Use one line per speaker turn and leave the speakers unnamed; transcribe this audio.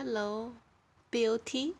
Hello, beauty.